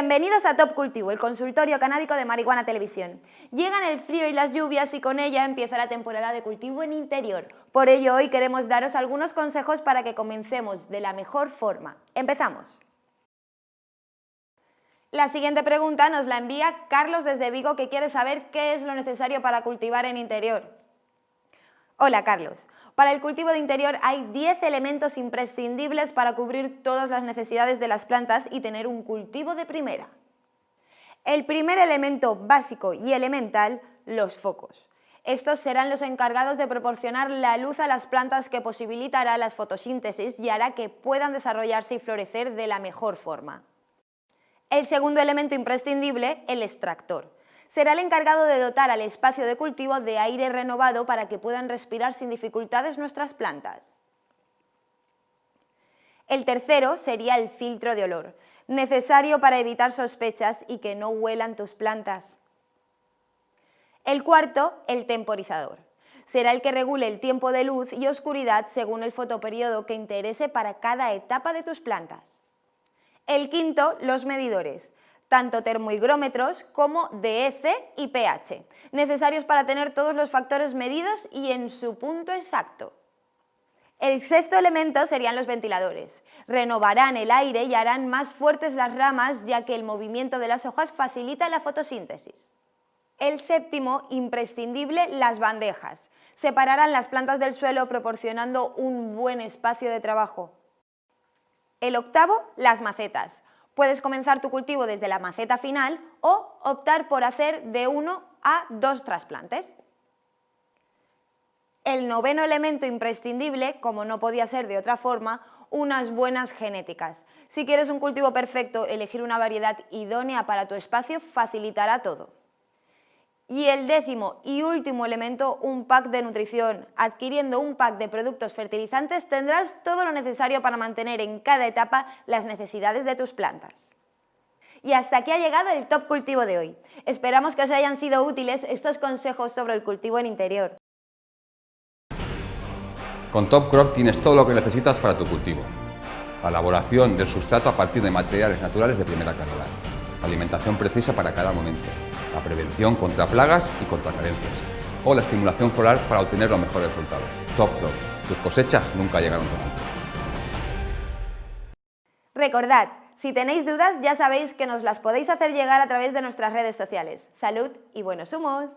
Bienvenidos a Top Cultivo, el consultorio canábico de Marihuana Televisión. Llegan el frío y las lluvias y con ella empieza la temporada de cultivo en interior. Por ello hoy queremos daros algunos consejos para que comencemos de la mejor forma. ¡Empezamos! La siguiente pregunta nos la envía Carlos desde Vigo que quiere saber qué es lo necesario para cultivar en interior. Hola Carlos. Para el cultivo de interior hay 10 elementos imprescindibles para cubrir todas las necesidades de las plantas y tener un cultivo de primera. El primer elemento básico y elemental, los focos. Estos serán los encargados de proporcionar la luz a las plantas que posibilitará las fotosíntesis y hará que puedan desarrollarse y florecer de la mejor forma. El segundo elemento imprescindible, el extractor será el encargado de dotar al espacio de cultivo de aire renovado para que puedan respirar sin dificultades nuestras plantas. El tercero sería el filtro de olor, necesario para evitar sospechas y que no huelan tus plantas. El cuarto, el temporizador. Será el que regule el tiempo de luz y oscuridad según el fotoperiodo que interese para cada etapa de tus plantas. El quinto, los medidores tanto termohigrómetros como DEC y pH, necesarios para tener todos los factores medidos y en su punto exacto. El sexto elemento serían los ventiladores. Renovarán el aire y harán más fuertes las ramas ya que el movimiento de las hojas facilita la fotosíntesis. El séptimo, imprescindible, las bandejas. Separarán las plantas del suelo proporcionando un buen espacio de trabajo. El octavo, las macetas. Puedes comenzar tu cultivo desde la maceta final o optar por hacer de uno a dos trasplantes. El noveno elemento imprescindible, como no podía ser de otra forma, unas buenas genéticas. Si quieres un cultivo perfecto, elegir una variedad idónea para tu espacio facilitará todo. Y el décimo y último elemento, un pack de nutrición. Adquiriendo un pack de productos fertilizantes tendrás todo lo necesario para mantener en cada etapa las necesidades de tus plantas. Y hasta aquí ha llegado el Top Cultivo de hoy. Esperamos que os hayan sido útiles estos consejos sobre el cultivo en interior. Con Top Crop tienes todo lo que necesitas para tu cultivo. La elaboración del sustrato a partir de materiales naturales de primera calidad. Alimentación precisa para cada momento la prevención contra plagas y contra carencias, o la estimulación floral para obtener los mejores resultados. Top Crop. Tus cosechas nunca llegaron tan alto. Recordad, si tenéis dudas ya sabéis que nos las podéis hacer llegar a través de nuestras redes sociales. Salud y buenos humos.